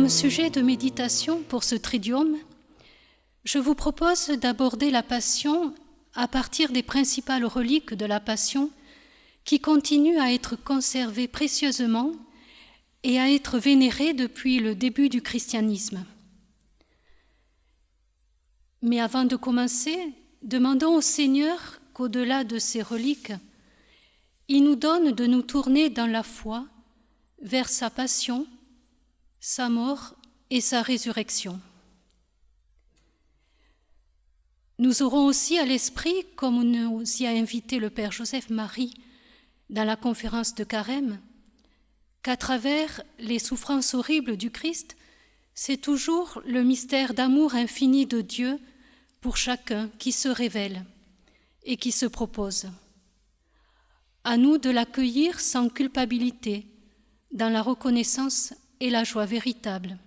Comme sujet de méditation pour ce tridium, je vous propose d'aborder la Passion à partir des principales reliques de la Passion qui continuent à être conservées précieusement et à être vénérées depuis le début du christianisme. Mais avant de commencer, demandons au Seigneur qu'au-delà de ces reliques, il nous donne de nous tourner dans la foi vers sa passion, sa mort et sa résurrection. Nous aurons aussi à l'esprit, comme nous y a invité le Père Joseph Marie dans la conférence de Carême, qu'à travers les souffrances horribles du Christ, c'est toujours le mystère d'amour infini de Dieu pour chacun qui se révèle et qui se propose. À nous de l'accueillir sans culpabilité, dans la reconnaissance et la joie véritable.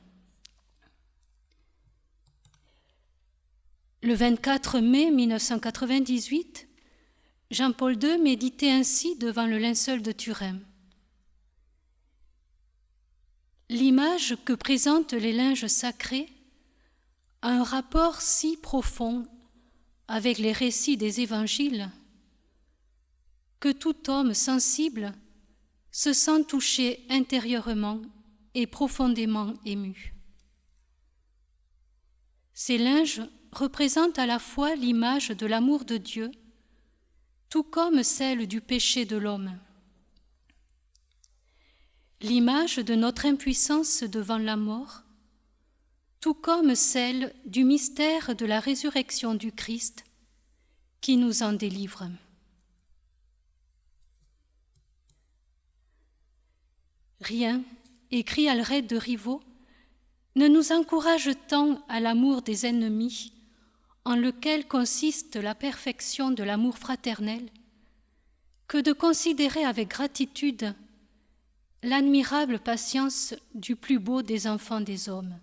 Le 24 mai 1998, Jean-Paul II méditait ainsi devant le linceul de Turin. L'image que présentent les linges sacrés a un rapport si profond avec les récits des évangiles que tout homme sensible se sent touché intérieurement et profondément ému. Ces linges représentent à la fois l'image de l'amour de Dieu, tout comme celle du péché de l'homme, l'image de notre impuissance devant la mort, tout comme celle du mystère de la résurrection du Christ qui nous en délivre. Rien, écrit Alred de Rivaux, ne nous encourage tant à l'amour des ennemis, en lequel consiste la perfection de l'amour fraternel, que de considérer avec gratitude l'admirable patience du plus beau des enfants des hommes.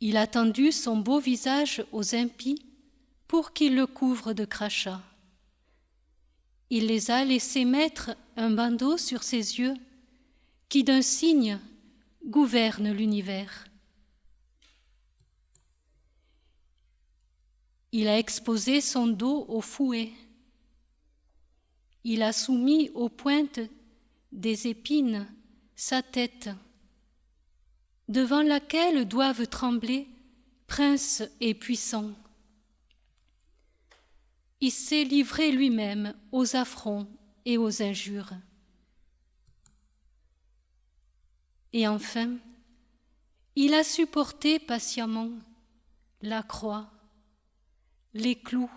Il a tendu son beau visage aux impies pour qu'ils le couvrent de crachats. Il les a laissés mettre un bandeau sur ses yeux qui d'un signe gouverne l'univers. Il a exposé son dos au fouet. Il a soumis aux pointes des épines sa tête, devant laquelle doivent trembler princes et puissants il s'est livré lui-même aux affronts et aux injures. Et enfin, il a supporté patiemment la croix, les clous,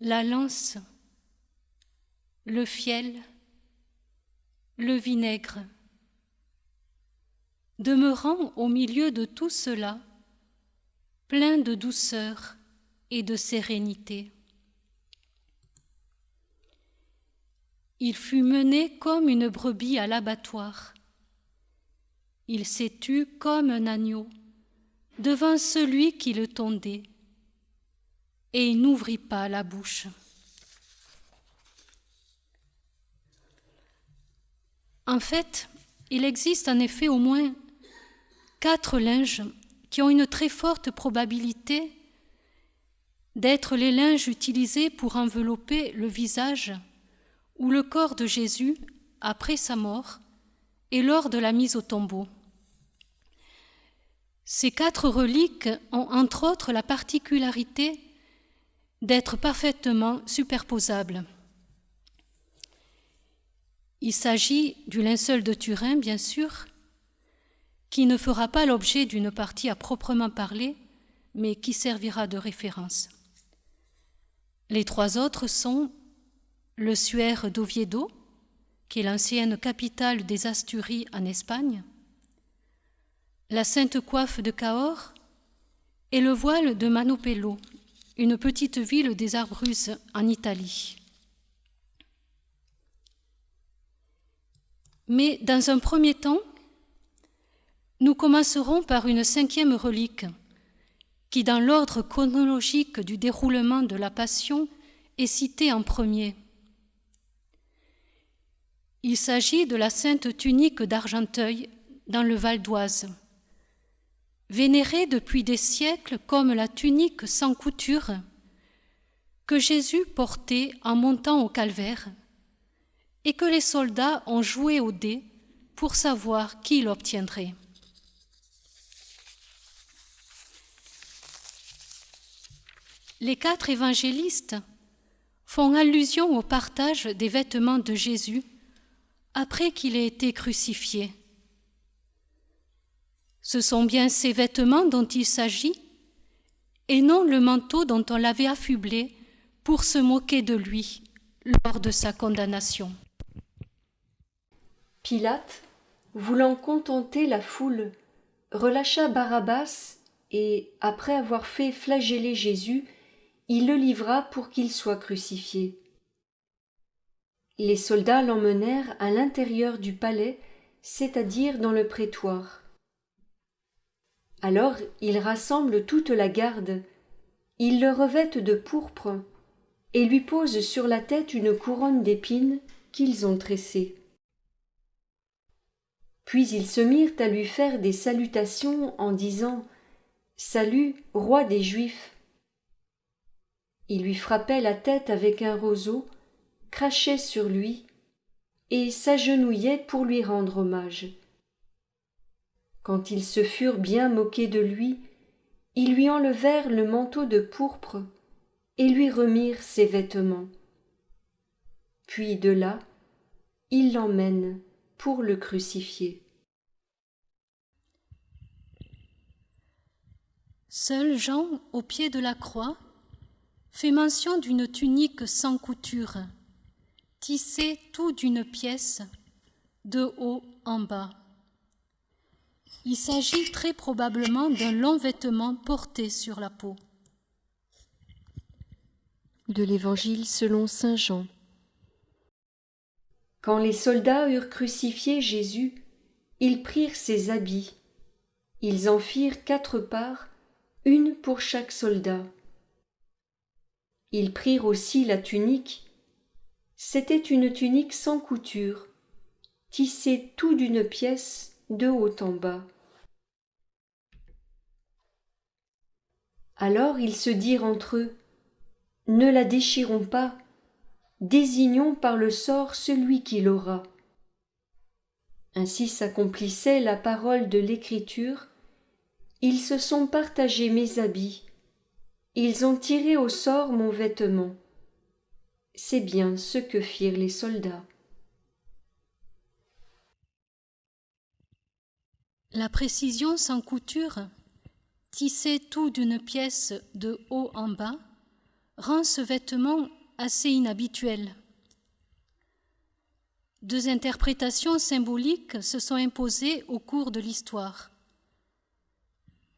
la lance, le fiel, le vinaigre, demeurant au milieu de tout cela, plein de douceur et de sérénité. Il fut mené comme une brebis à l'abattoir. Il s'est tu comme un agneau devant celui qui le tondait, et il n'ouvrit pas la bouche. En fait, il existe en effet au moins quatre linges qui ont une très forte probabilité d'être les linges utilisés pour envelopper le visage ou le corps de Jésus après sa mort et lors de la mise au tombeau. Ces quatre reliques ont entre autres la particularité d'être parfaitement superposables. Il s'agit du linceul de Turin, bien sûr, qui ne fera pas l'objet d'une partie à proprement parler, mais qui servira de référence. Les trois autres sont le suaire d'Oviedo, qui est l'ancienne capitale des Asturies en Espagne, la Sainte Coiffe de Cahors et le voile de Manopello, une petite ville des Arbruses en Italie. Mais dans un premier temps, nous commencerons par une cinquième relique, qui, dans l'ordre chronologique du déroulement de la Passion, est cité en premier. Il s'agit de la sainte tunique d'Argenteuil dans le Val d'Oise. Vénérée depuis des siècles comme la tunique sans couture que Jésus portait en montant au calvaire et que les soldats ont joué au dé pour savoir qui l'obtiendrait. Les quatre évangélistes font allusion au partage des vêtements de Jésus après qu'il ait été crucifié. Ce sont bien ces vêtements dont il s'agit, et non le manteau dont on l'avait affublé pour se moquer de lui lors de sa condamnation. Pilate, voulant contenter la foule, relâcha Barabbas et, après avoir fait flageller Jésus, il le livra pour qu'il soit crucifié. Les soldats l'emmenèrent à l'intérieur du palais, c'est-à-dire dans le prétoire. Alors ils rassemblent toute la garde, ils le revêtent de pourpre et lui posent sur la tête une couronne d'épines qu'ils ont tressée. Puis ils se mirent à lui faire des salutations en disant Salut, roi des Juifs. Ils lui frappaient la tête avec un roseau, crachaient sur lui et s'agenouillaient pour lui rendre hommage. Quand ils se furent bien moqués de lui, ils lui enlevèrent le manteau de pourpre et lui remirent ses vêtements. Puis de là, ils l'emmènent pour le crucifier. Seul Jean, au pied de la croix, fait mention d'une tunique sans couture, tissée tout d'une pièce, de haut en bas. Il s'agit très probablement d'un long vêtement porté sur la peau. De l'Évangile selon Saint Jean. Quand les soldats eurent crucifié Jésus, ils prirent ses habits. Ils en firent quatre parts, une pour chaque soldat. Ils prirent aussi la tunique. C'était une tunique sans couture, tissée tout d'une pièce de haut en bas. Alors ils se dirent entre eux, Ne la déchirons pas, désignons par le sort celui qui l'aura. Ainsi s'accomplissait la parole de l'Écriture. Ils se sont partagés mes habits, ils ont tiré au sort mon vêtement. C'est bien ce que firent les soldats. La précision sans couture, tissée tout d'une pièce de haut en bas, rend ce vêtement assez inhabituel. Deux interprétations symboliques se sont imposées au cours de l'histoire.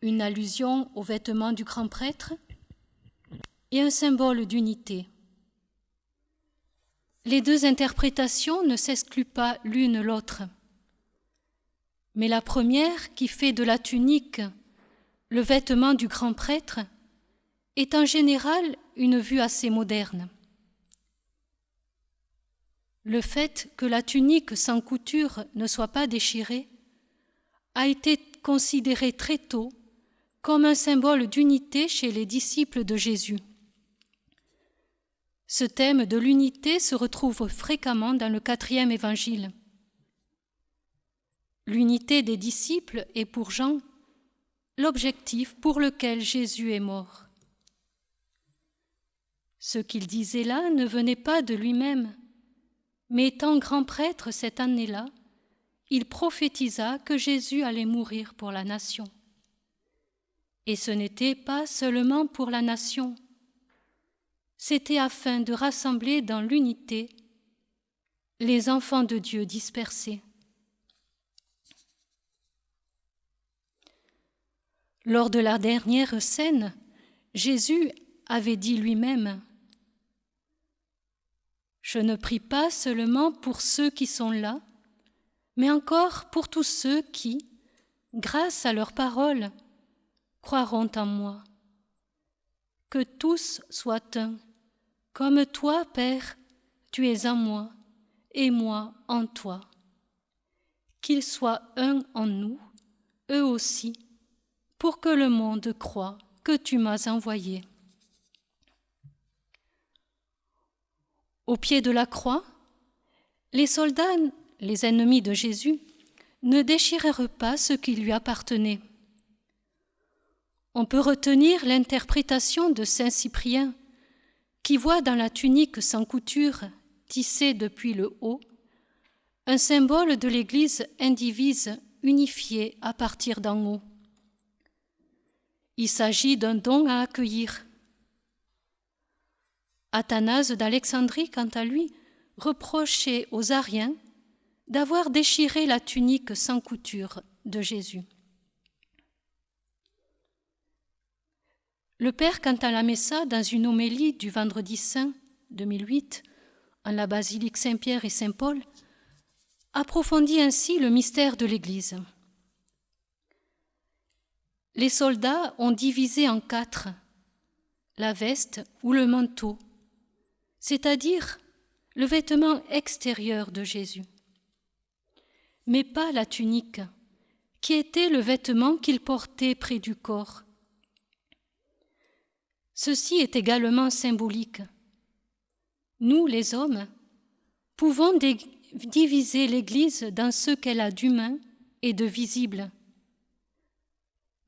Une allusion aux vêtements du grand prêtre et un symbole d'unité. Les deux interprétations ne s'excluent pas l'une l'autre. Mais la première, qui fait de la tunique le vêtement du grand prêtre, est en général une vue assez moderne. Le fait que la tunique sans couture ne soit pas déchirée a été considéré très tôt comme un symbole d'unité chez les disciples de Jésus. Ce thème de l'unité se retrouve fréquemment dans le quatrième évangile. L'unité des disciples est pour Jean l'objectif pour lequel Jésus est mort. Ce qu'il disait là ne venait pas de lui-même, mais étant grand prêtre cette année-là, il prophétisa que Jésus allait mourir pour la nation. Et ce n'était pas seulement pour la nation, c'était afin de rassembler dans l'unité les enfants de Dieu dispersés. Lors de la dernière scène, Jésus avait dit lui-même Je ne prie pas seulement pour ceux qui sont là, mais encore pour tous ceux qui, grâce à leur parole, croiront en moi. Que tous soient un comme toi, Père, tu es en moi, et moi en toi. Qu'ils soient un en nous, eux aussi, pour que le monde croie que tu m'as envoyé. Au pied de la croix, les soldats, les ennemis de Jésus, ne déchirèrent pas ce qui lui appartenait. On peut retenir l'interprétation de Saint Cyprien, qui voit dans la tunique sans couture, tissée depuis le haut, un symbole de l'Église indivise unifiée à partir d'en haut. Il s'agit d'un don à accueillir. Athanase d'Alexandrie, quant à lui, reprochait aux Ariens d'avoir déchiré la tunique sans couture de Jésus. Le Père la Messa, dans une homélie du Vendredi Saint 2008, en la basilique Saint-Pierre et Saint-Paul, approfondit ainsi le mystère de l'Église. Les soldats ont divisé en quatre la veste ou le manteau, c'est-à-dire le vêtement extérieur de Jésus, mais pas la tunique, qui était le vêtement qu'il portait près du corps. Ceci est également symbolique. Nous, les hommes, pouvons diviser l'Église dans ce qu'elle a d'humain et de visible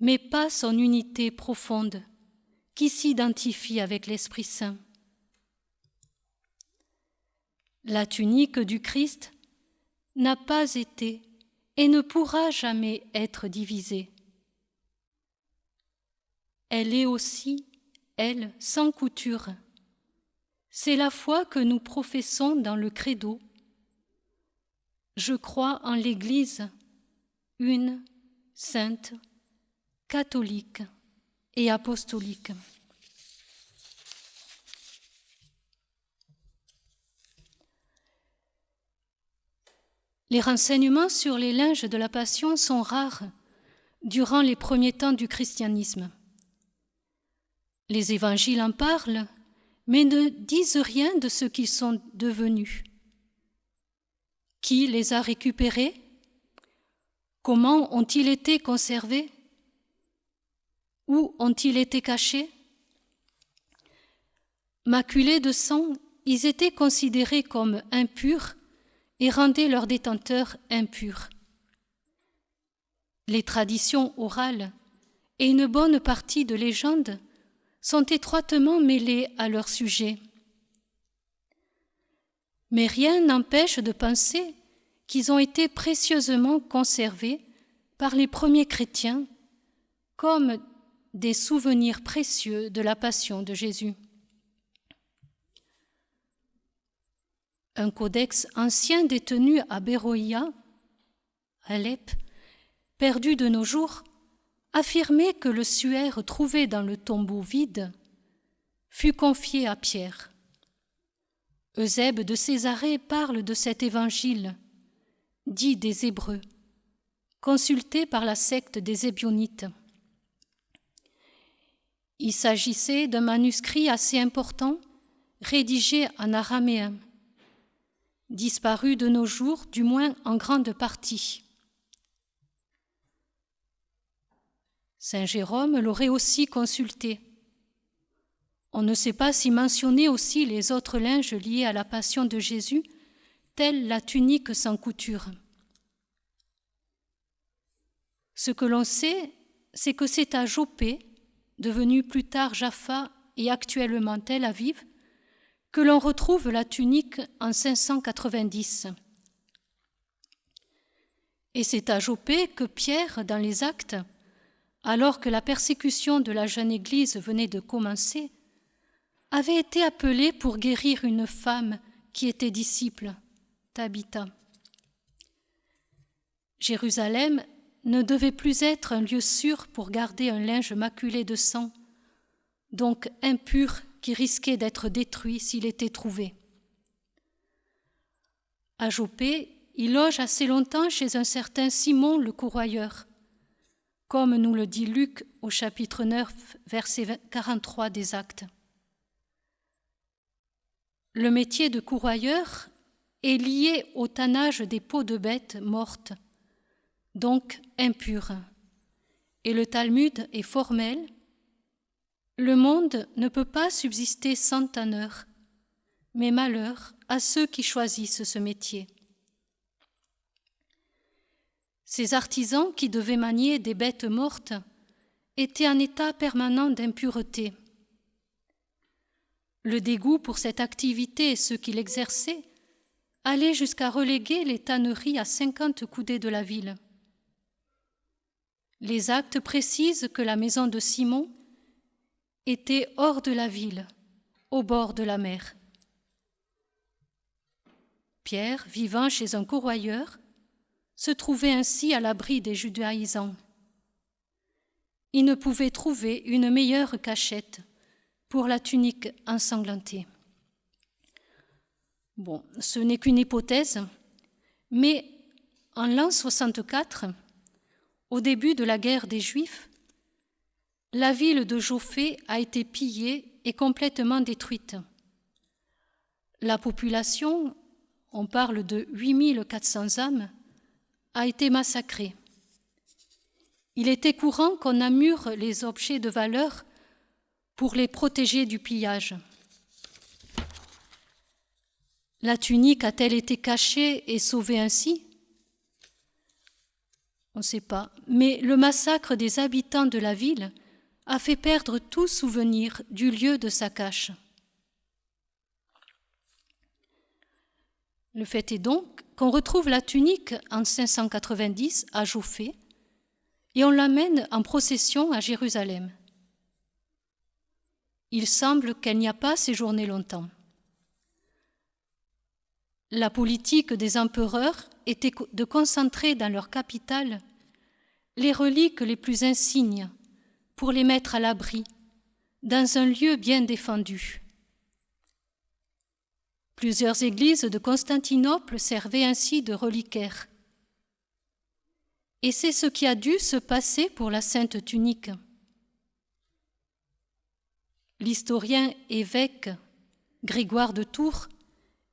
mais pas son unité profonde qui s'identifie avec l'Esprit Saint. La tunique du Christ n'a pas été et ne pourra jamais être divisée. Elle est aussi, elle, sans couture. C'est la foi que nous professons dans le credo. Je crois en l'Église, une, sainte, catholique et apostolique. Les renseignements sur les linges de la Passion sont rares durant les premiers temps du christianisme. Les évangiles en parlent, mais ne disent rien de ce qu'ils sont devenus. Qui les a récupérés? Comment ont-ils été conservés? Où ont-ils été cachés? Maculés de sang, ils étaient considérés comme impurs et rendaient leurs détenteurs impurs. Les traditions orales et une bonne partie de légendes sont étroitement mêlées à leur sujet. Mais rien n'empêche de penser qu'ils ont été précieusement conservés par les premiers chrétiens comme des souvenirs précieux de la passion de Jésus. Un codex ancien détenu à Beroïa, Alep, perdu de nos jours, affirmait que le suaire trouvé dans le tombeau vide fut confié à Pierre. Eusèbe de Césarée parle de cet évangile, dit des Hébreux, consulté par la secte des Ébionites. Il s'agissait d'un manuscrit assez important, rédigé en araméen, disparu de nos jours, du moins en grande partie. Saint Jérôme l'aurait aussi consulté. On ne sait pas si mentionner aussi les autres linges liés à la passion de Jésus, telle la tunique sans couture. Ce que l'on sait, c'est que c'est à Jopé, devenu plus tard Jaffa et actuellement Tel Aviv, que l'on retrouve la tunique en 590. Et c'est à Jopé que Pierre, dans les actes, alors que la persécution de la jeune Église venait de commencer, avait été appelé pour guérir une femme qui était disciple, Tabitha. Jérusalem ne devait plus être un lieu sûr pour garder un linge maculé de sang, donc impur qui risquait d'être détruit s'il était trouvé. À Jopé, il loge assez longtemps chez un certain Simon le courroyeur, comme nous le dit Luc au chapitre 9, verset 43 des Actes. Le métier de courroyeur est lié au tannage des peaux de bêtes mortes, donc impures. Et le Talmud est formel. Le monde ne peut pas subsister sans tanneur, mais malheur à ceux qui choisissent ce métier. Ces artisans qui devaient manier des bêtes mortes étaient en état permanent d'impureté. Le dégoût pour cette activité et ceux qui l'exerçaient allait jusqu'à reléguer les tanneries à cinquante coudées de la ville. Les actes précisent que la maison de Simon était hors de la ville, au bord de la mer. Pierre, vivant chez un corroyeur, se trouvait ainsi à l'abri des judaïsants. Il ne pouvait trouver une meilleure cachette pour la tunique ensanglantée. Bon, ce n'est qu'une hypothèse, mais en l'an 64, au début de la guerre des Juifs, la ville de Joffé a été pillée et complètement détruite. La population, on parle de 8400 âmes, a été massacrée. Il était courant qu'on amure les objets de valeur pour les protéger du pillage. La tunique a-t-elle été cachée et sauvée ainsi? On ne sait pas, mais le massacre des habitants de la ville a fait perdre tout souvenir du lieu de sa cache. Le fait est donc qu'on retrouve la tunique en 590 à Jouffé et on l'amène en procession à Jérusalem. Il semble qu'elle n'y a pas séjourné longtemps. La politique des empereurs était de concentrer dans leur capitale les reliques les plus insignes pour les mettre à l'abri dans un lieu bien défendu. Plusieurs églises de Constantinople servaient ainsi de reliquaires. Et c'est ce qui a dû se passer pour la sainte tunique. L'historien évêque Grégoire de Tours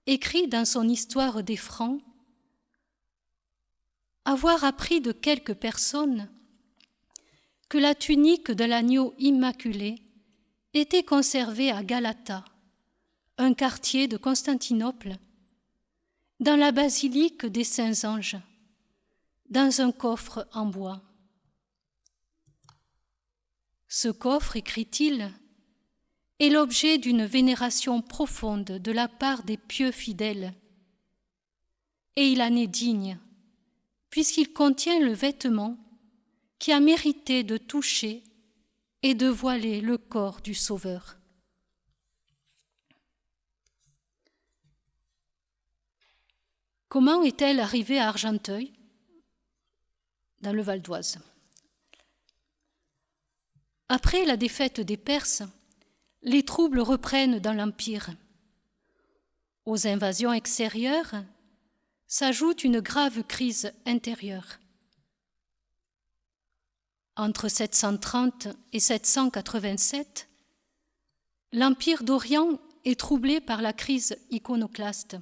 écrit dans son Histoire des Francs avoir appris de quelques personnes que la tunique de l'agneau immaculé était conservée à Galata, un quartier de Constantinople, dans la basilique des Saints Anges, dans un coffre en bois. Ce coffre, écrit-il, est l'objet d'une vénération profonde de la part des pieux fidèles, et il en est digne, puisqu'il contient le vêtement qui a mérité de toucher et de voiler le corps du Sauveur. Comment est-elle arrivée à Argenteuil, dans le Val d'Oise? Après la défaite des Perses, les troubles reprennent dans l'Empire. Aux invasions extérieures s'ajoute une grave crise intérieure. Entre 730 et 787, l'Empire d'Orient est troublé par la crise iconoclaste.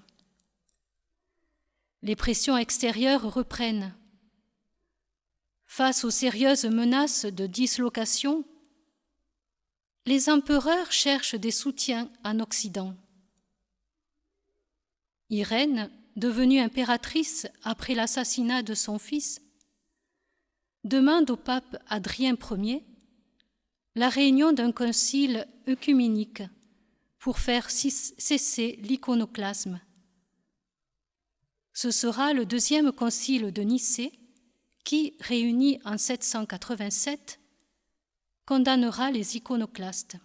Les pressions extérieures reprennent. Face aux sérieuses menaces de dislocation, les empereurs cherchent des soutiens en Occident. Irène, devenue impératrice après l'assassinat de son fils, demande au pape Adrien Ier la réunion d'un concile œcuménique pour faire cesser l'iconoclasme ce sera le deuxième concile de Nicée qui, réuni en 787, condamnera les iconoclastes.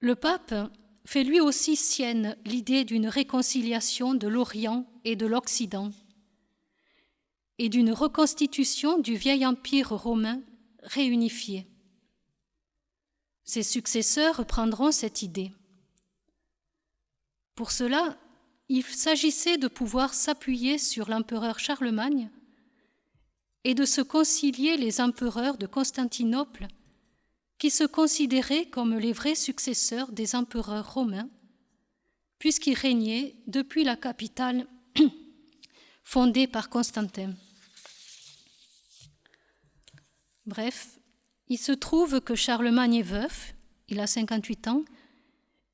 Le pape fait lui aussi sienne l'idée d'une réconciliation de l'Orient et de l'Occident et d'une reconstitution du vieil empire romain réunifié. Ses successeurs reprendront cette idée. Pour cela, il s'agissait de pouvoir s'appuyer sur l'empereur Charlemagne et de se concilier les empereurs de Constantinople qui se considéraient comme les vrais successeurs des empereurs romains puisqu'il régnait depuis la capitale fondée par Constantin. Bref, il se trouve que Charlemagne est veuf, il a 58 ans,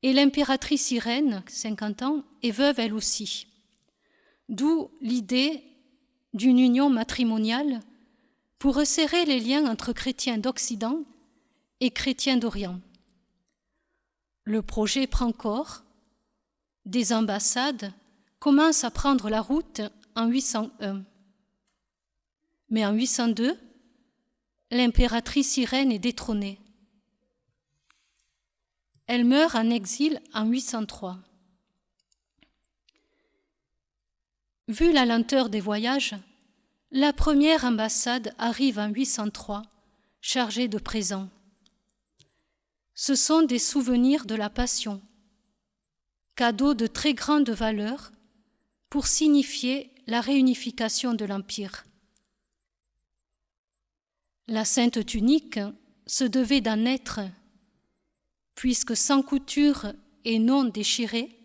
et l'impératrice Irène, 50 ans, est veuve elle aussi. D'où l'idée d'une union matrimoniale pour resserrer les liens entre chrétiens d'Occident et chrétiens d'Orient. Le projet prend corps, des ambassades commencent à prendre la route en 801. Mais en 802, l'impératrice Irène est détrônée. Elle meurt en exil en 803. Vu la lenteur des voyages, la première ambassade arrive en 803, chargée de présents. Ce sont des souvenirs de la Passion, cadeaux de très grande valeur pour signifier la réunification de l'Empire. La sainte tunique se devait d'en être, puisque sans couture et non déchirée,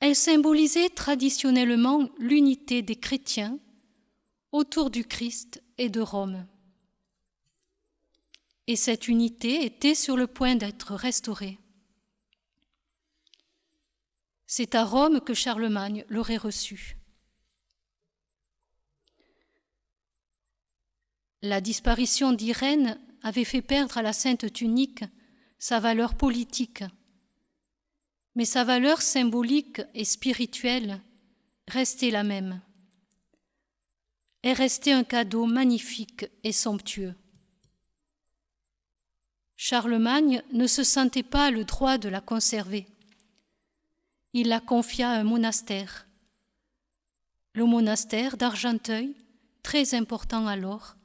elle symbolisait traditionnellement l'unité des chrétiens autour du Christ et de Rome. Et cette unité était sur le point d'être restaurée. C'est à Rome que Charlemagne l'aurait reçue. La disparition d'Irène avait fait perdre à la sainte tunique sa valeur politique mais sa valeur symbolique et spirituelle restait la même. Elle restait un cadeau magnifique et somptueux. Charlemagne ne se sentait pas le droit de la conserver. Il la confia à un monastère, le monastère d'Argenteuil, très important alors,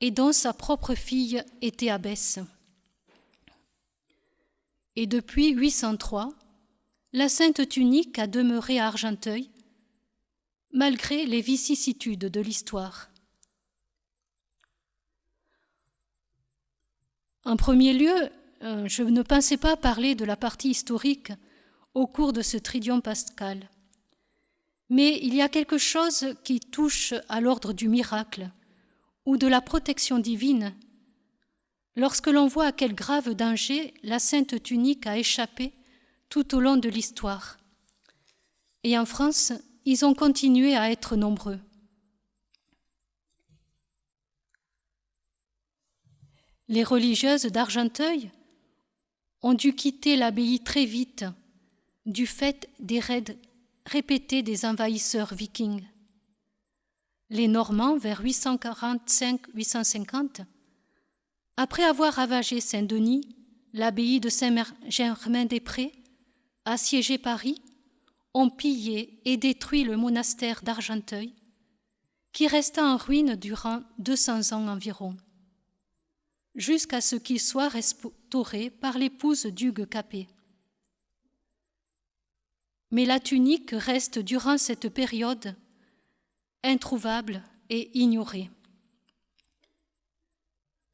et dont sa propre fille était abbesse et depuis 803, la Sainte Tunique a demeuré à Argenteuil, malgré les vicissitudes de l'histoire. En premier lieu, euh, je ne pensais pas parler de la partie historique au cours de ce tridion pascal. Mais il y a quelque chose qui touche à l'ordre du miracle ou de la protection divine lorsque l'on voit à quel grave danger la sainte tunique a échappé tout au long de l'histoire. Et en France, ils ont continué à être nombreux. Les religieuses d'Argenteuil ont dû quitter l'abbaye très vite du fait des raids répétés des envahisseurs vikings. Les Normands, vers 845-850, après avoir ravagé Saint-Denis, l'abbaye de Saint-Germain-des-Prés, assiégé Paris, ont pillé et détruit le monastère d'Argenteuil, qui resta en ruine durant 200 ans environ, jusqu'à ce qu'il soit restauré par l'épouse d'Hugues Capet. Mais la tunique reste durant cette période introuvable et ignorée.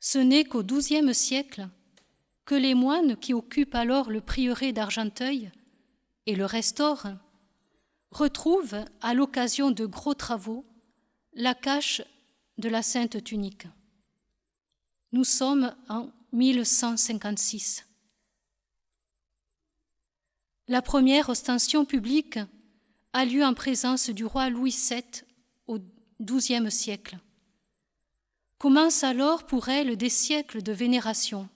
Ce n'est qu'au XIIe siècle que les moines qui occupent alors le prieuré d'Argenteuil et le restaurent retrouvent, à l'occasion de gros travaux, la cache de la Sainte Tunique. Nous sommes en 1156. La première ostension publique a lieu en présence du roi Louis VII au XIIe siècle. Commencent alors pour elle des siècles de vénération.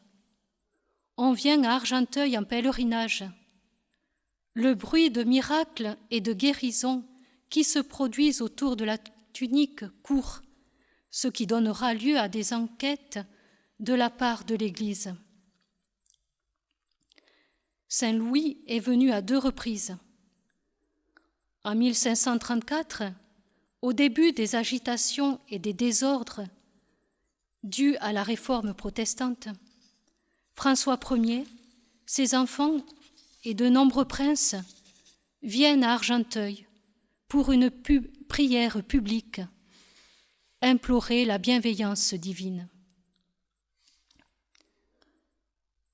On vient à Argenteuil en pèlerinage. Le bruit de miracles et de guérisons qui se produisent autour de la tunique court, ce qui donnera lieu à des enquêtes de la part de l'Église. Saint Louis est venu à deux reprises. En 1534, au début des agitations et des désordres dû à la réforme protestante, François Ier, ses enfants et de nombreux princes viennent à Argenteuil pour une prière publique, implorer la bienveillance divine.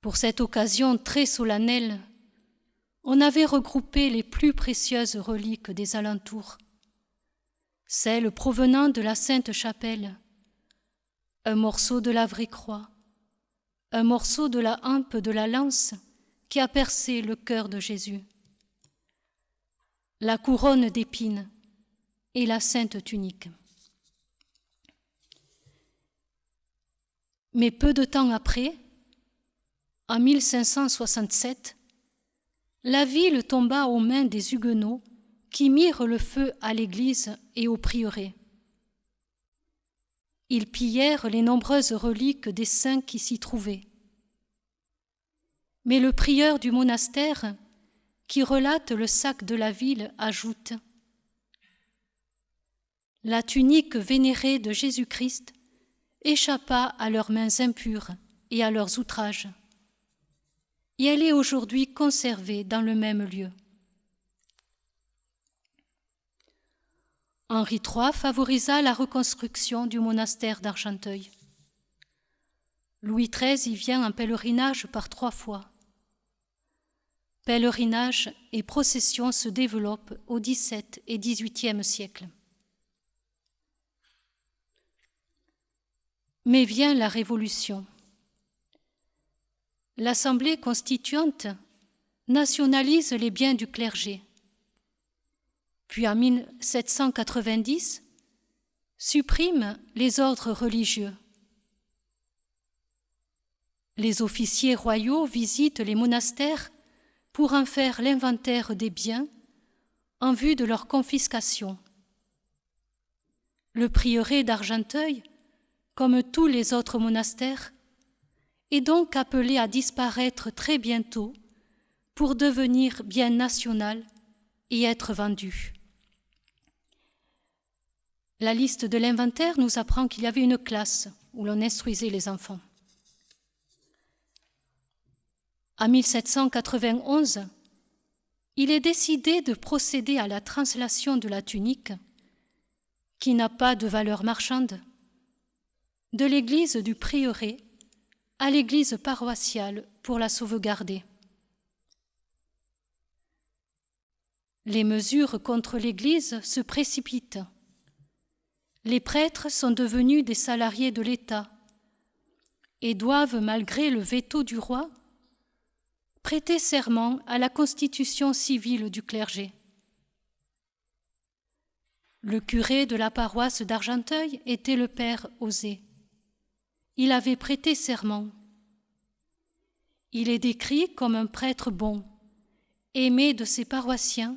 Pour cette occasion très solennelle, on avait regroupé les plus précieuses reliques des alentours, celles provenant de la Sainte Chapelle, un morceau de la vraie croix, un morceau de la hampe de la lance qui a percé le cœur de Jésus, la couronne d'épines et la sainte tunique. Mais peu de temps après, en 1567, la ville tomba aux mains des Huguenots qui mirent le feu à l'église et au prieuré. Ils pillèrent les nombreuses reliques des saints qui s'y trouvaient. Mais le prieur du monastère, qui relate le sac de la ville, ajoute La tunique vénérée de Jésus-Christ échappa à leurs mains impures et à leurs outrages et elle est aujourd'hui conservée dans le même lieu. Henri III favorisa la reconstruction du monastère d'Argenteuil. Louis XIII y vient en pèlerinage par trois fois. Pèlerinage et procession se développent au XVIIe et XVIIIe siècle. Mais vient la Révolution l'Assemblée constituante nationalise les biens du clergé. Puis en 1790, supprime les ordres religieux. Les officiers royaux visitent les monastères pour en faire l'inventaire des biens en vue de leur confiscation. Le prieuré d'Argenteuil, comme tous les autres monastères, est donc appelé à disparaître très bientôt pour devenir bien national et être vendu. La liste de l'inventaire nous apprend qu'il y avait une classe où l'on instruisait les enfants. En 1791, il est décidé de procéder à la translation de la tunique, qui n'a pas de valeur marchande, de l'église du prieuré à l'église paroissiale pour la sauvegarder. Les mesures contre l'Église se précipitent. Les prêtres sont devenus des salariés de l'État et doivent, malgré le veto du roi, prêter serment à la constitution civile du clergé. Le curé de la paroisse d'Argenteuil était le père Osé il avait prêté serment. Il est décrit comme un prêtre bon, aimé de ses paroissiens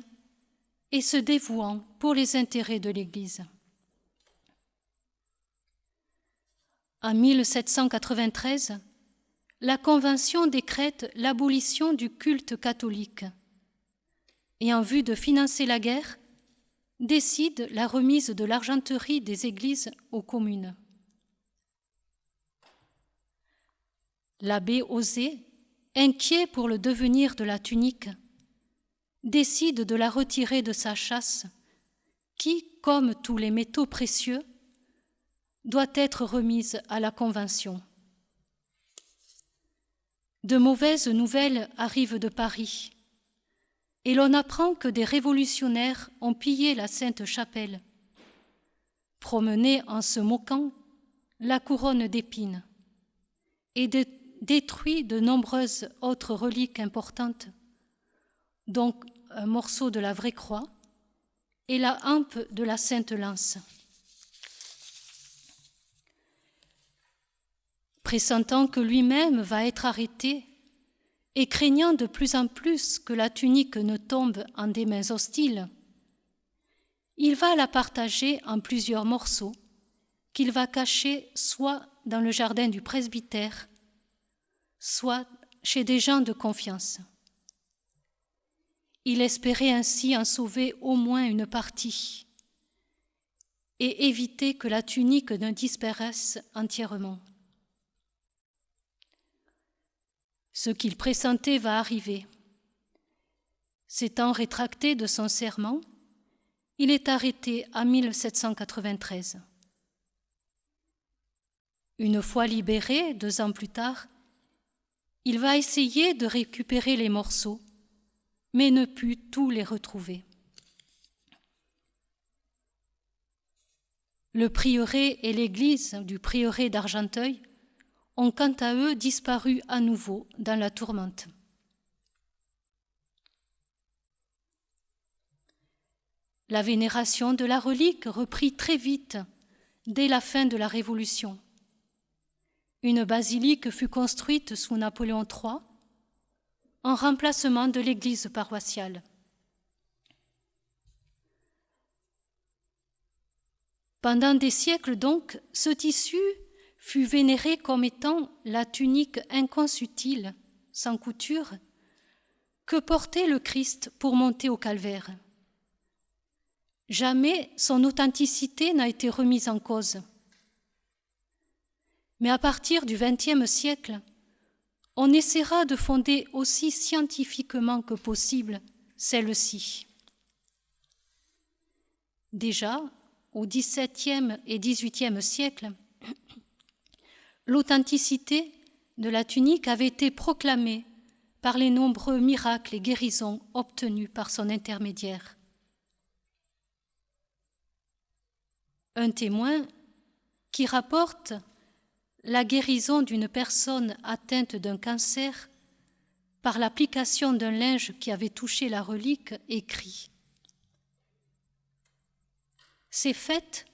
et se dévouant pour les intérêts de l'Église. En 1793, la Convention décrète l'abolition du culte catholique et en vue de financer la guerre, décide la remise de l'argenterie des églises aux communes. L'abbé Osé, inquiet pour le devenir de la tunique, décide de la retirer de sa chasse, qui, comme tous les métaux précieux, doit être remise à la Convention. De mauvaises nouvelles arrivent de Paris, et l'on apprend que des révolutionnaires ont pillé la Sainte Chapelle, promené en se moquant la couronne d'épines, et détruit de nombreuses autres reliques importantes, donc un morceau de la vraie croix et la hampe de la Sainte Pressentant que lui-même va être arrêté et craignant de plus en plus que la tunique ne tombe en des mains hostiles, il va la partager en plusieurs morceaux qu'il va cacher soit dans le jardin du presbytère, soit chez des gens de confiance. Il espérait ainsi en sauver au moins une partie et éviter que la tunique ne disparaisse entièrement. Ce qu'il pressentait va arriver. S'étant rétracté de son serment, il est arrêté en 1793. Une fois libéré, deux ans plus tard, il va essayer de récupérer les morceaux, mais ne put tous les retrouver. Le prieuré et l'église du prieuré d'Argenteuil ont quant à eux disparu à nouveau dans la tourmente. La vénération de la relique reprit très vite dès la fin de la Révolution. Une basilique fut construite sous Napoléon III en remplacement de l'église paroissiale. Pendant des siècles donc, ce tissu fut vénéré comme étant la tunique inconsutile, sans couture, que portait le Christ pour monter au calvaire. Jamais son authenticité n'a été remise en cause. Mais à partir du XXe siècle, on essaiera de fonder aussi scientifiquement que possible celle-ci. Déjà, au XVIIe et XVIIIe siècle, l'authenticité de la tunique avait été proclamée par les nombreux miracles et guérisons obtenus par son intermédiaire. Un témoin qui rapporte la guérison d'une personne atteinte d'un cancer par l'application d'un linge qui avait touché la relique écrit. Ces faits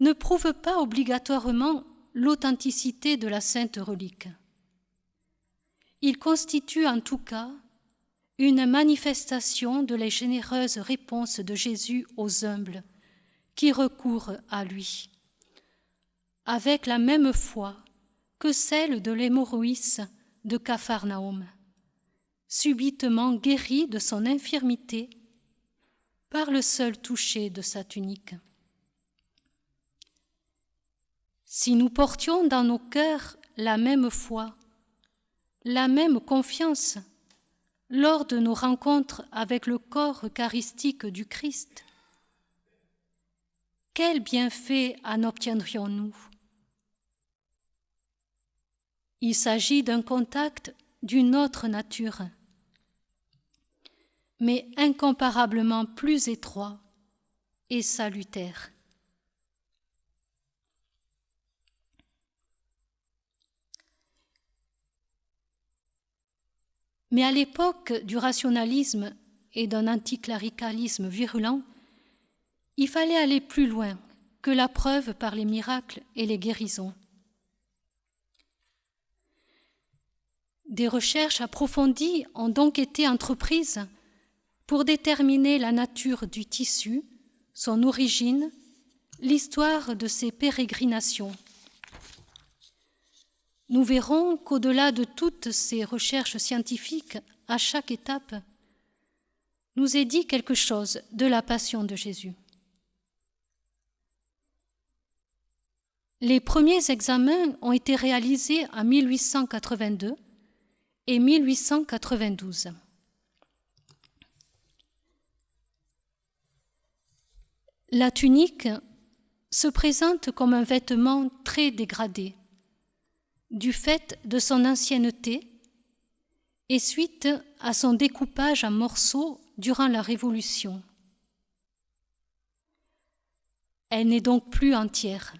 ne prouvent pas obligatoirement l'authenticité de la sainte relique. Ils constituent en tout cas une manifestation de la généreuse réponse de Jésus aux humbles qui recourent à lui avec la même foi que celle de l'hémorroïs de Capharnaüm, subitement guéri de son infirmité par le seul toucher de sa tunique. Si nous portions dans nos cœurs la même foi, la même confiance lors de nos rencontres avec le corps eucharistique du Christ, quel bienfait en obtiendrions-nous? Il s'agit d'un contact d'une autre nature, mais incomparablement plus étroit et salutaire. Mais à l'époque du rationalisme et d'un anticléricalisme virulent, il fallait aller plus loin que la preuve par les miracles et les guérisons. Des recherches approfondies ont donc été entreprises pour déterminer la nature du tissu, son origine, l'histoire de ses pérégrinations. Nous verrons qu'au-delà de toutes ces recherches scientifiques, à chaque étape, nous est dit quelque chose de la passion de Jésus. Les premiers examens ont été réalisés en 1882 et 1892. La tunique se présente comme un vêtement très dégradé du fait de son ancienneté et suite à son découpage en morceaux durant la Révolution. Elle n'est donc plus entière.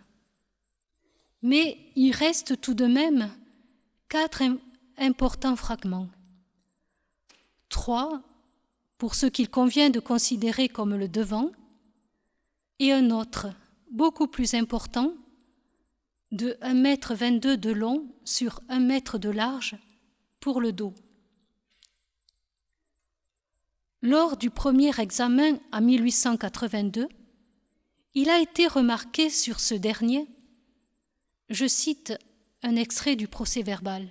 Mais il reste tout de même quatre importants fragments. Trois pour ce qu'il convient de considérer comme le devant, et un autre, beaucoup plus important, de 1,22 m de long sur 1 m de large pour le dos. Lors du premier examen en 1882, il a été remarqué sur ce dernier, je cite un extrait du procès verbal,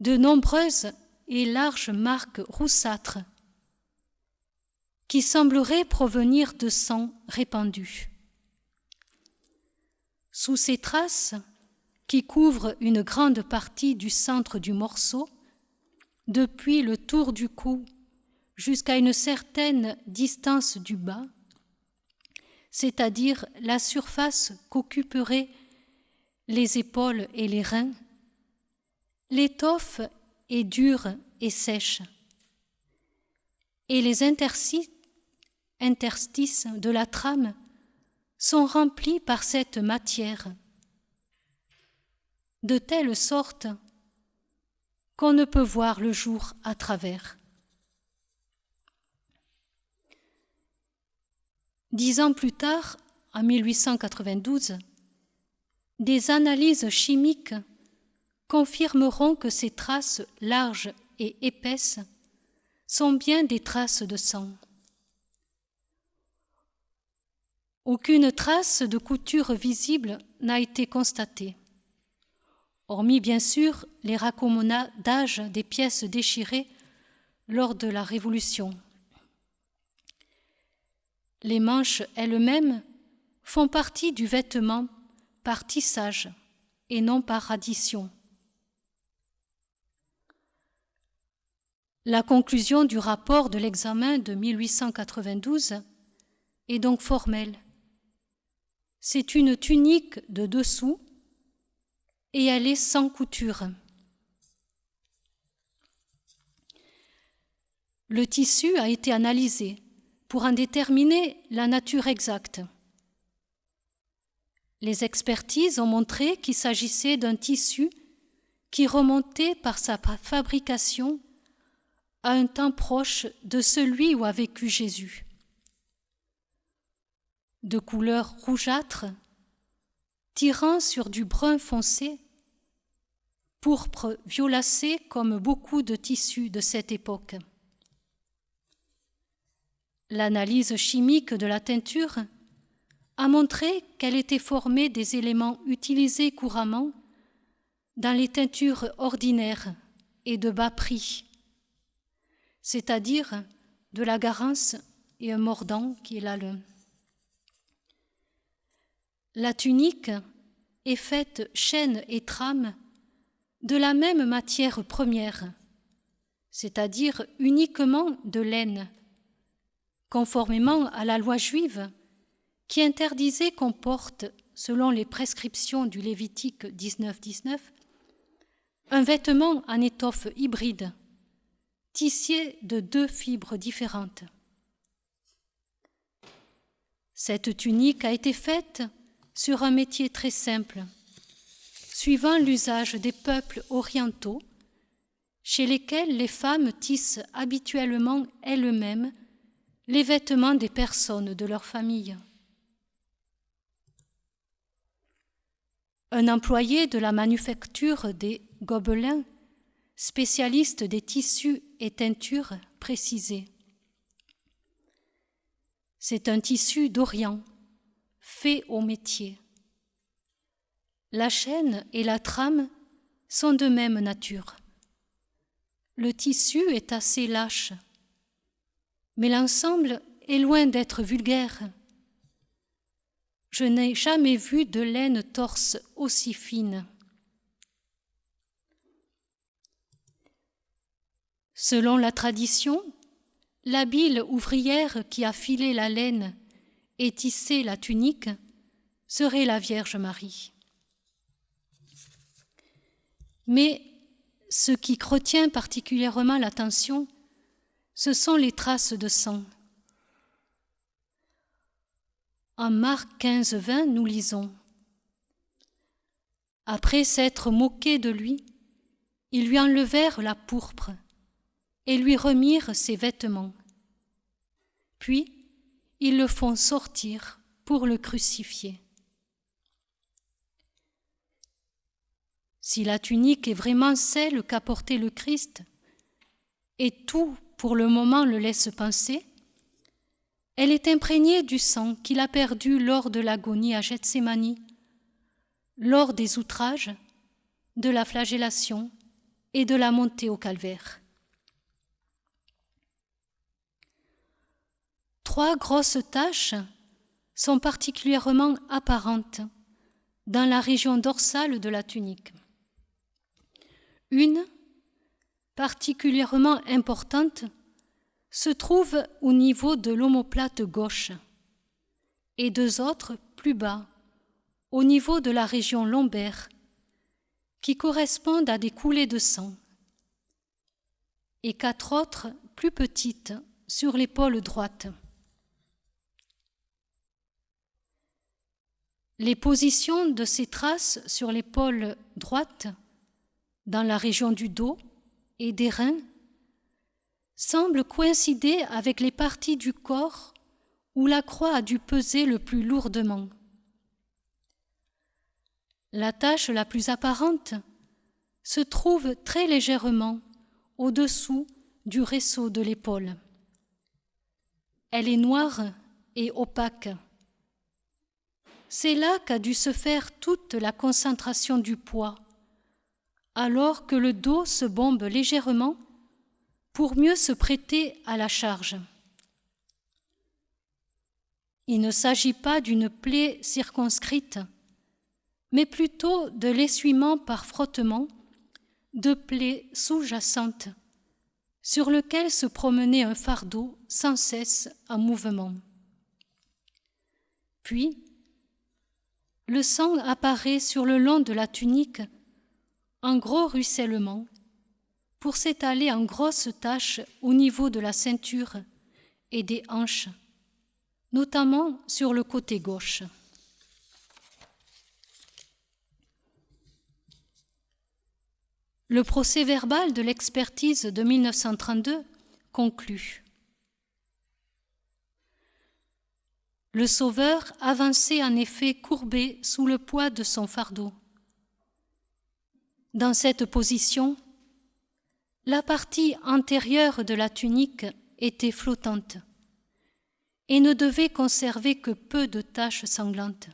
de nombreuses et larges marques roussâtres qui sembleraient provenir de sang répandu. Sous ces traces, qui couvrent une grande partie du centre du morceau, depuis le tour du cou jusqu'à une certaine distance du bas, c'est-à-dire la surface qu'occuperaient les épaules et les reins, L'étoffe est dure et sèche. et les interstices de la trame sont remplis par cette matière, de telle sorte qu'on ne peut voir le jour à travers. Dix ans plus tard, en 1892, des analyses chimiques confirmeront que ces traces larges et épaisses sont bien des traces de sang. Aucune trace de couture visible n'a été constatée, hormis bien sûr les raccommodage des pièces déchirées lors de la Révolution. Les manches elles-mêmes font partie du vêtement par tissage et non par addition. La conclusion du rapport de l'examen de 1892 est donc formelle. C'est une tunique de dessous et elle est sans couture. Le tissu a été analysé pour en déterminer la nature exacte. Les expertises ont montré qu'il s'agissait d'un tissu qui remontait par sa fabrication à un temps proche de celui où a vécu Jésus. De couleur rougeâtre, tirant sur du brun foncé, pourpre violacé comme beaucoup de tissus de cette époque. L'analyse chimique de la teinture a montré qu'elle était formée des éléments utilisés couramment dans les teintures ordinaires et de bas prix, c'est-à-dire de la garance et un mordant qui est l'alun. La tunique est faite chaîne et trame de la même matière première, c'est-à-dire uniquement de laine, conformément à la loi juive qui interdisait qu'on porte, selon les prescriptions du Lévitique 19-19, un vêtement en étoffe hybride, tissé de deux fibres différentes. Cette tunique a été faite sur un métier très simple, suivant l'usage des peuples orientaux, chez lesquels les femmes tissent habituellement elles-mêmes les vêtements des personnes de leur famille. Un employé de la manufacture des Gobelins, spécialiste des tissus et teintures, précisait C'est un tissu d'Orient, fait au métier. La chaîne et la trame sont de même nature. Le tissu est assez lâche, mais l'ensemble est loin d'être vulgaire. Je n'ai jamais vu de laine torse aussi fine. Selon la tradition, l'habile ouvrière qui a filé la laine et tissé la tunique serait la Vierge Marie. Mais ce qui retient particulièrement l'attention, ce sont les traces de sang. En Marc 15, 20, nous lisons Après s'être moqué de lui, ils lui enlevèrent la pourpre et lui remirent ses vêtements. Puis ils le font sortir pour le crucifier. Si la tunique est vraiment celle qu'a portée le Christ, et tout pour le moment le laisse penser, elle est imprégnée du sang qu'il a perdu lors de l'agonie à Gethsemane, lors des outrages, de la flagellation et de la montée au calvaire. Trois grosses taches sont particulièrement apparentes dans la région dorsale de la tunique. Une, particulièrement importante, se trouvent au niveau de l'omoplate gauche et deux autres plus bas, au niveau de la région lombaire, qui correspondent à des coulées de sang, et quatre autres plus petites sur l'épaule droite. Les positions de ces traces sur l'épaule droite, dans la région du dos et des reins, semblent coïncider avec les parties du corps où la croix a dû peser le plus lourdement. La tache la plus apparente se trouve très légèrement au-dessous du réseau de l'épaule. Elle est noire et opaque. C'est là qu'a dû se faire toute la concentration du poids, alors que le dos se bombe légèrement pour mieux se prêter à la charge. Il ne s'agit pas d'une plaie circonscrite, mais plutôt de l'essuiement par frottement de plaies sous-jacentes sur lequel se promenait un fardeau sans cesse en mouvement. Puis, le sang apparaît sur le long de la tunique en gros ruissellement pour s'étaler en grosses taches au niveau de la ceinture et des hanches, notamment sur le côté gauche. Le procès verbal de l'expertise de 1932 conclut. Le sauveur avançait en effet courbé sous le poids de son fardeau. Dans cette position, la partie antérieure de la tunique était flottante et ne devait conserver que peu de taches sanglantes.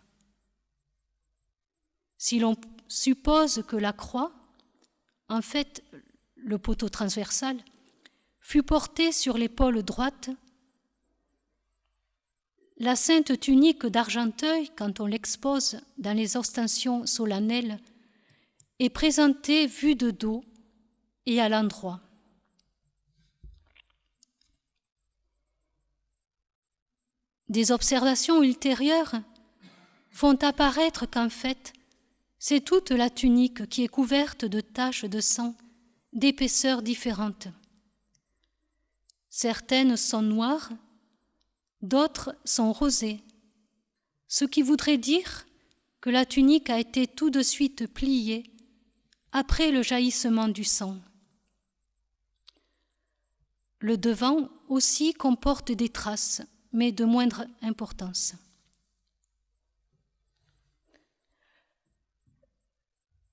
Si l'on suppose que la croix, en fait, le poteau transversal, fut porté sur l'épaule droite. La sainte tunique d'Argenteuil, quand on l'expose dans les ostensions solennelles, est présentée vue de dos et à l'endroit. Des observations ultérieures font apparaître qu'en fait, c'est toute la tunique qui est couverte de taches de sang d'épaisseurs différentes. Certaines sont noires, d'autres sont rosées, ce qui voudrait dire que la tunique a été tout de suite pliée après le jaillissement du sang. Le devant aussi comporte des traces, mais de moindre importance.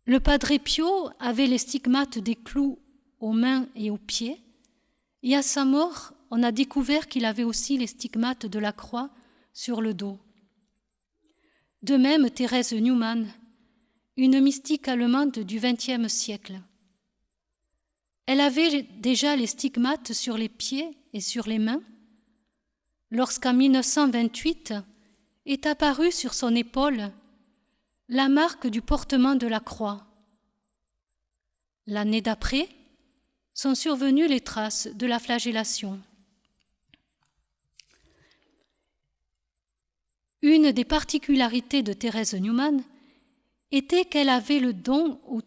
Le Padre Pio avait les stigmates des clous aux mains et aux pieds, et à sa mort, on a découvert qu'il avait aussi les stigmates de la croix sur le dos. De même, Thérèse Newman, une mystique allemande du XXe siècle. Elle avait déjà les stigmates sur les pieds et sur les mains, lorsqu'en 1928 est apparue sur son épaule la marque du portement de la croix. L'année d'après sont survenues les traces de la flagellation. Une des particularités de Thérèse Newman était qu'elle avait le don, au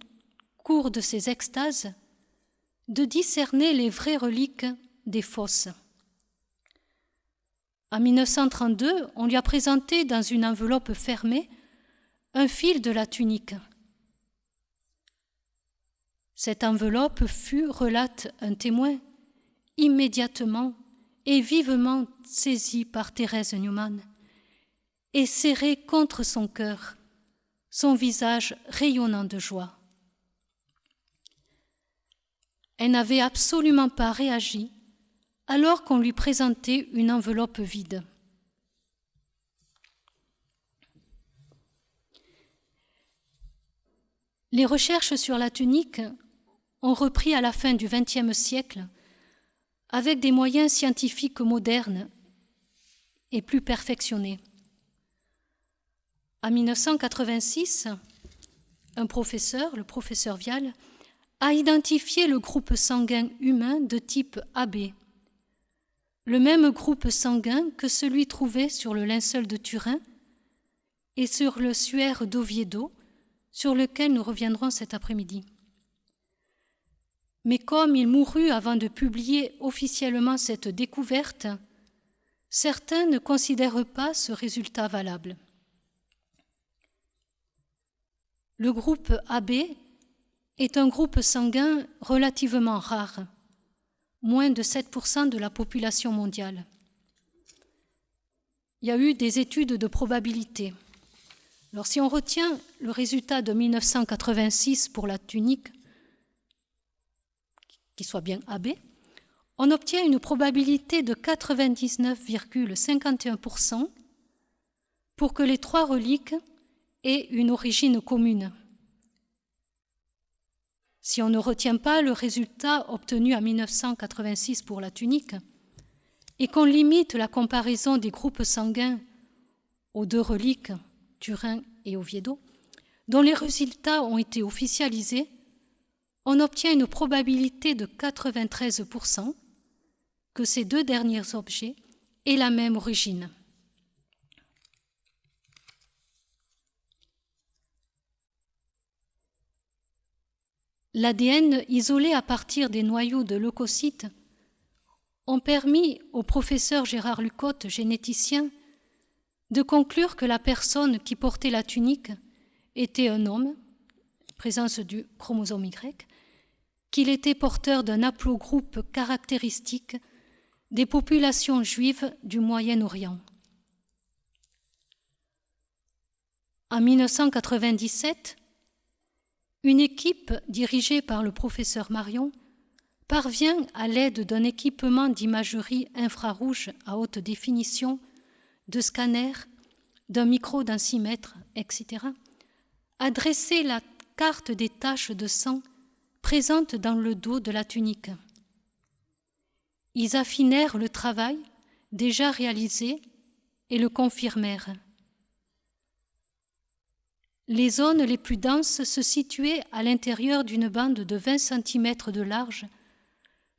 cours de ses extases, de discerner les vraies reliques des fosses. En 1932, on lui a présenté dans une enveloppe fermée un fil de la tunique. Cette enveloppe fut, relate un témoin, immédiatement et vivement saisie par Thérèse Newman et serrée contre son cœur, son visage rayonnant de joie. Elle n'avait absolument pas réagi alors qu'on lui présentait une enveloppe vide. Les recherches sur la tunique ont repris à la fin du XXe siècle avec des moyens scientifiques modernes et plus perfectionnés. En 1986, un professeur, le professeur Vial, a identifié le groupe sanguin humain de type AB, le même groupe sanguin que celui trouvé sur le linceul de Turin et sur le suaire d'Oviedo, sur lequel nous reviendrons cet après-midi. Mais comme il mourut avant de publier officiellement cette découverte, certains ne considèrent pas ce résultat valable. Le groupe AB est un groupe sanguin relativement rare, moins de 7% de la population mondiale. Il y a eu des études de probabilité. Alors si on retient le résultat de 1986 pour la tunique, qui soit bien AB, on obtient une probabilité de 99,51% pour que les trois reliques aient une origine commune. Si on ne retient pas le résultat obtenu en 1986 pour la tunique et qu'on limite la comparaison des groupes sanguins aux deux reliques, Turin et Oviedo, dont les résultats ont été officialisés, on obtient une probabilité de 93% que ces deux derniers objets aient la même origine. L'ADN isolé à partir des noyaux de leucocytes ont permis au professeur Gérard Lucotte, généticien, de conclure que la personne qui portait la tunique était un homme, présence du chromosome Y, qu'il était porteur d'un haplogroupe caractéristique des populations juives du Moyen-Orient. En 1997, une équipe dirigée par le professeur Marion parvient, à l'aide d'un équipement d'imagerie infrarouge à haute définition, de scanners, d'un micro densimètre, etc., à dresser la carte des taches de sang présentes dans le dos de la tunique. Ils affinèrent le travail déjà réalisé et le confirmèrent. Les zones les plus denses se situaient à l'intérieur d'une bande de 20 cm de large,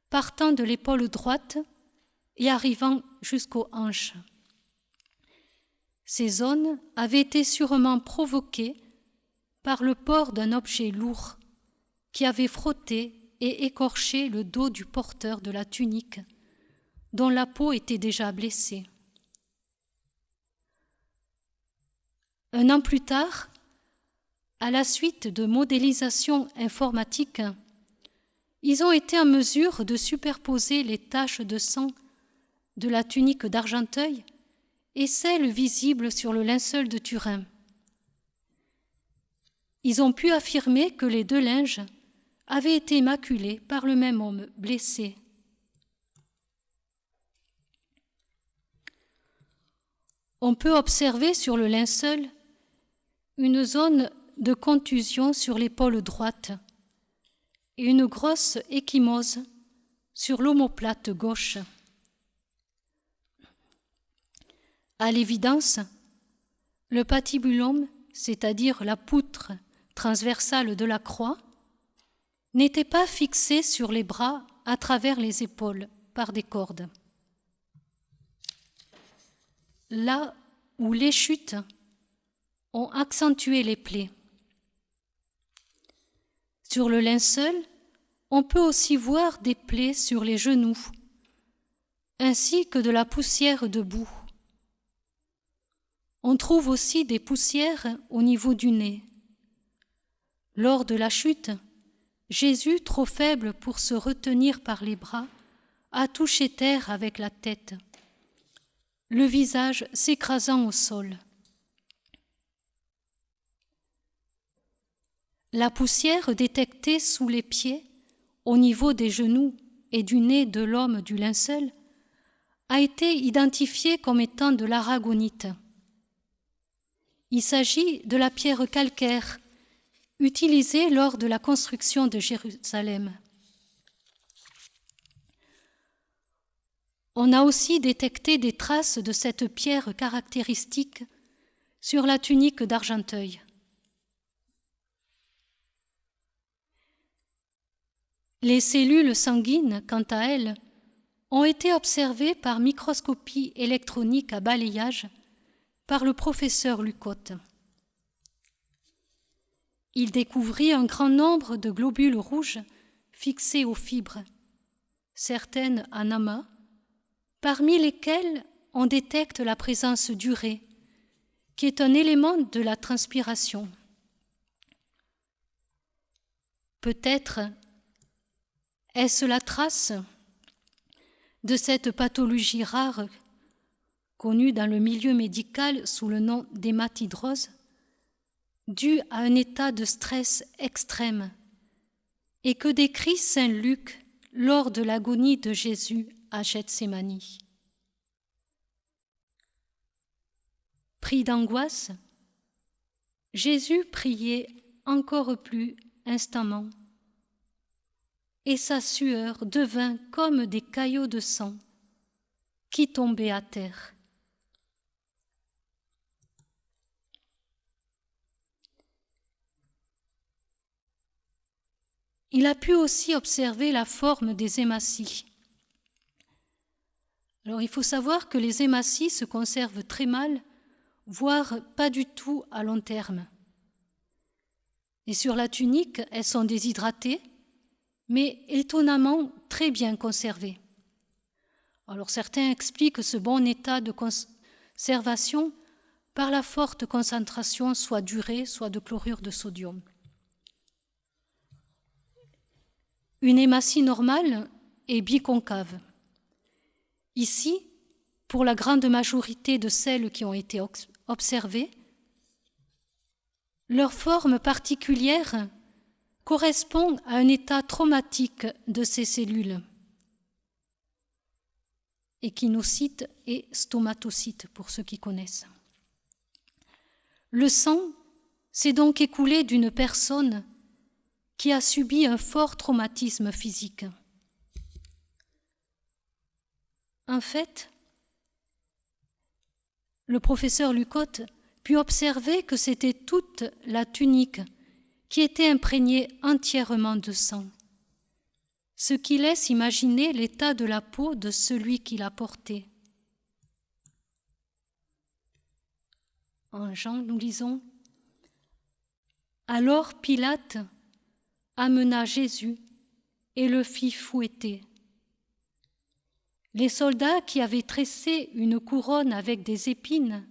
partant de l'épaule droite et arrivant jusqu'aux hanches. Ces zones avaient été sûrement provoquées par le port d'un objet lourd qui avait frotté et écorché le dos du porteur de la tunique, dont la peau était déjà blessée. Un an plus tard, à la suite de modélisation informatique, ils ont été en mesure de superposer les taches de sang de la tunique d'Argenteuil et celles visibles sur le linceul de Turin. Ils ont pu affirmer que les deux linges avaient été maculés par le même homme blessé. On peut observer sur le linceul une zone de contusion sur l'épaule droite et une grosse échymose sur l'omoplate gauche. À l'évidence, le patibulum, c'est-à-dire la poutre transversale de la croix, n'était pas fixé sur les bras à travers les épaules par des cordes. Là où les chutes ont accentué les plaies. Sur le linceul, on peut aussi voir des plaies sur les genoux, ainsi que de la poussière debout. On trouve aussi des poussières au niveau du nez. Lors de la chute, Jésus, trop faible pour se retenir par les bras, a touché terre avec la tête, le visage s'écrasant au sol. La poussière détectée sous les pieds, au niveau des genoux et du nez de l'homme du linceul, a été identifiée comme étant de l'aragonite. Il s'agit de la pierre calcaire utilisée lors de la construction de Jérusalem. On a aussi détecté des traces de cette pierre caractéristique sur la tunique d'Argenteuil. Les cellules sanguines, quant à elles, ont été observées par microscopie électronique à balayage par le professeur Lucotte. Il découvrit un grand nombre de globules rouges fixées aux fibres, certaines en amas, parmi lesquelles on détecte la présence d'urée, qui est un élément de la transpiration. Peut-être est-ce la trace de cette pathologie rare connue dans le milieu médical sous le nom d'hématidrose, due à un état de stress extrême et que décrit Saint Luc lors de l'agonie de Jésus à Gethsemane? Pris d'angoisse, Jésus priait encore plus instamment, et sa sueur devint comme des caillots de sang qui tombaient à terre. Il a pu aussi observer la forme des hématies. Alors il faut savoir que les hématies se conservent très mal, voire pas du tout à long terme. Et sur la tunique, elles sont déshydratées, mais étonnamment très bien conservées. Alors certains expliquent ce bon état de conservation par la forte concentration soit d'urée, soit de chlorure de sodium. Une hématie normale est biconcave. Ici, pour la grande majorité de celles qui ont été observées, leur forme particulière correspond à un état traumatique de ces cellules. Échinocytes et stomatocytes, pour ceux qui connaissent. Le sang s'est donc écoulé d'une personne qui a subi un fort traumatisme physique. En fait, le professeur Lucotte put observer que c'était toute la tunique qui était imprégnée entièrement de sang, ce qui laisse imaginer l'état de la peau de celui qui la portait. En Jean, nous lisons Alors Pilate amena Jésus et le fit fouetter. Les soldats qui avaient tressé une couronne avec des épines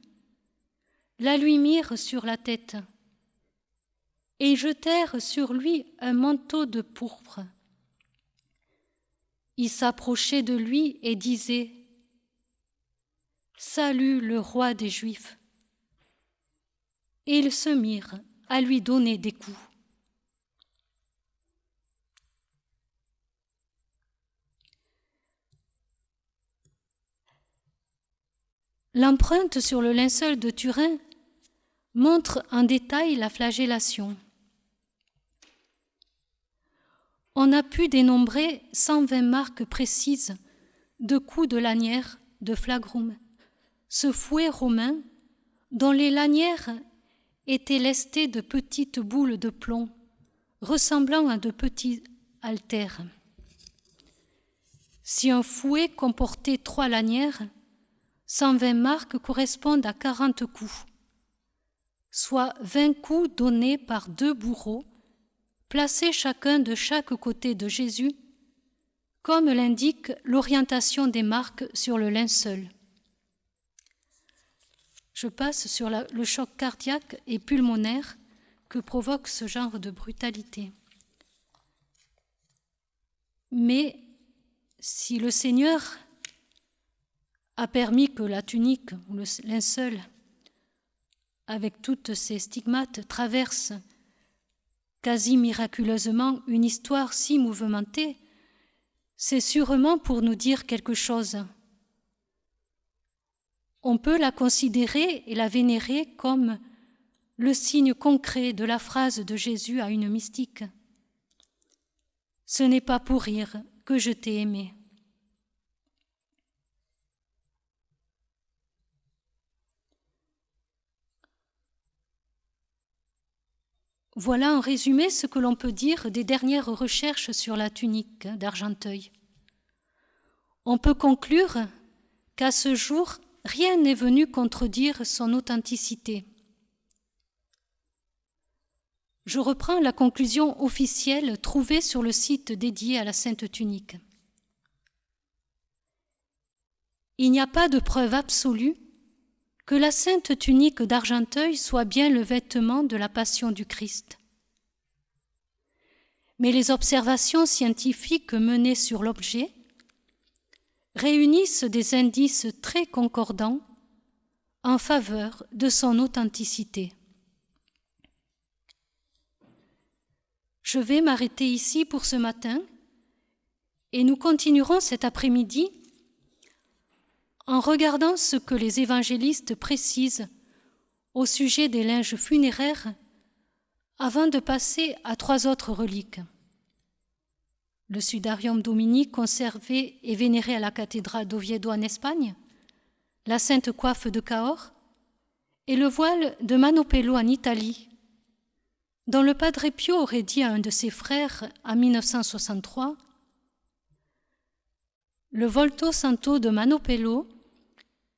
la lui mirent sur la tête et jetèrent sur lui un manteau de pourpre. Ils s'approchaient de lui et disaient Salut le roi des Juifs. Et ils se mirent à lui donner des coups. L'empreinte sur le linceul de Turin montre en détail la flagellation. On a pu dénombrer 120 marques précises de coups de lanière de flagrum, ce fouet romain dont les lanières étaient lestées de petites boules de plomb ressemblant à de petits haltères. Si un fouet comportait trois lanières, 120 marques correspondent à 40 coups, soit 20 coups donnés par deux bourreaux, placés chacun de chaque côté de Jésus, comme l'indique l'orientation des marques sur le linceul. Je passe sur le choc cardiaque et pulmonaire que provoque ce genre de brutalité. Mais si le Seigneur a permis que la tunique ou le linceul, avec toutes ses stigmates, traverse quasi miraculeusement une histoire si mouvementée, c'est sûrement pour nous dire quelque chose. On peut la considérer et la vénérer comme le signe concret de la phrase de Jésus à une mystique. Ce n'est pas pour rire que je t'ai aimé. Voilà en résumé ce que l'on peut dire des dernières recherches sur la tunique d'Argenteuil. On peut conclure qu'à ce jour, rien n'est venu contredire son authenticité. Je reprends la conclusion officielle trouvée sur le site dédié à la Sainte Tunique. Il n'y a pas de preuve absolue que la Sainte Tunique d'Argenteuil soit bien le vêtement de la Passion du Christ. Mais les observations scientifiques menées sur l'objet réunissent des indices très concordants en faveur de son authenticité. Je vais m'arrêter ici pour ce matin et nous continuerons cet après-midi en regardant ce que les évangélistes précisent au sujet des linges funéraires avant de passer à trois autres reliques. Le sudarium dominique conservé et vénéré à la cathédrale d'Oviedo en Espagne, la sainte coiffe de Cahors et le voile de Manopello en Italie, dont le Padre Pio aurait dit à un de ses frères en 1963 Le Volto Santo de Manopello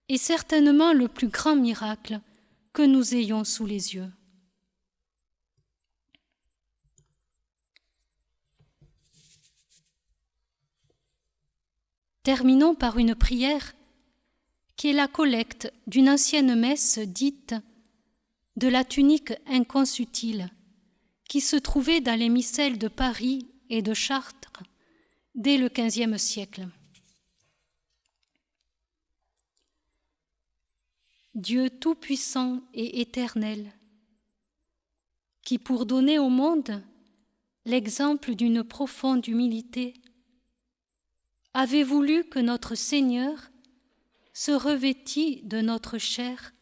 est certainement le plus grand miracle que nous ayons sous les yeux. Terminons par une prière qui est la collecte d'une ancienne messe dite de la tunique inconsutile qui se trouvait dans les missels de Paris et de Chartres dès le XVe siècle. Dieu tout-puissant et éternel, qui pour donner au monde l'exemple d'une profonde humilité, avait voulu que notre Seigneur se revêtît de notre chair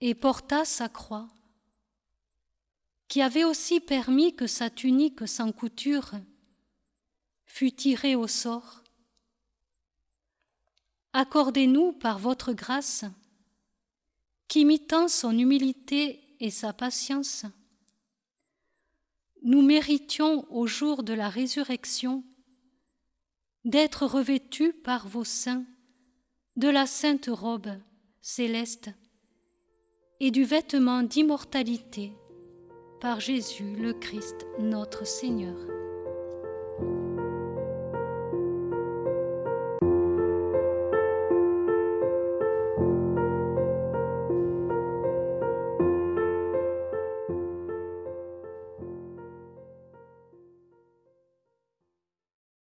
et porta sa croix qui avait aussi permis que sa tunique sans couture fût tirée au sort? Accordez-nous par votre grâce qu'imitant son humilité et sa patience, nous méritions au jour de la résurrection d'être revêtus par vos saints de la sainte robe céleste et du vêtement d'immortalité par Jésus le Christ notre Seigneur.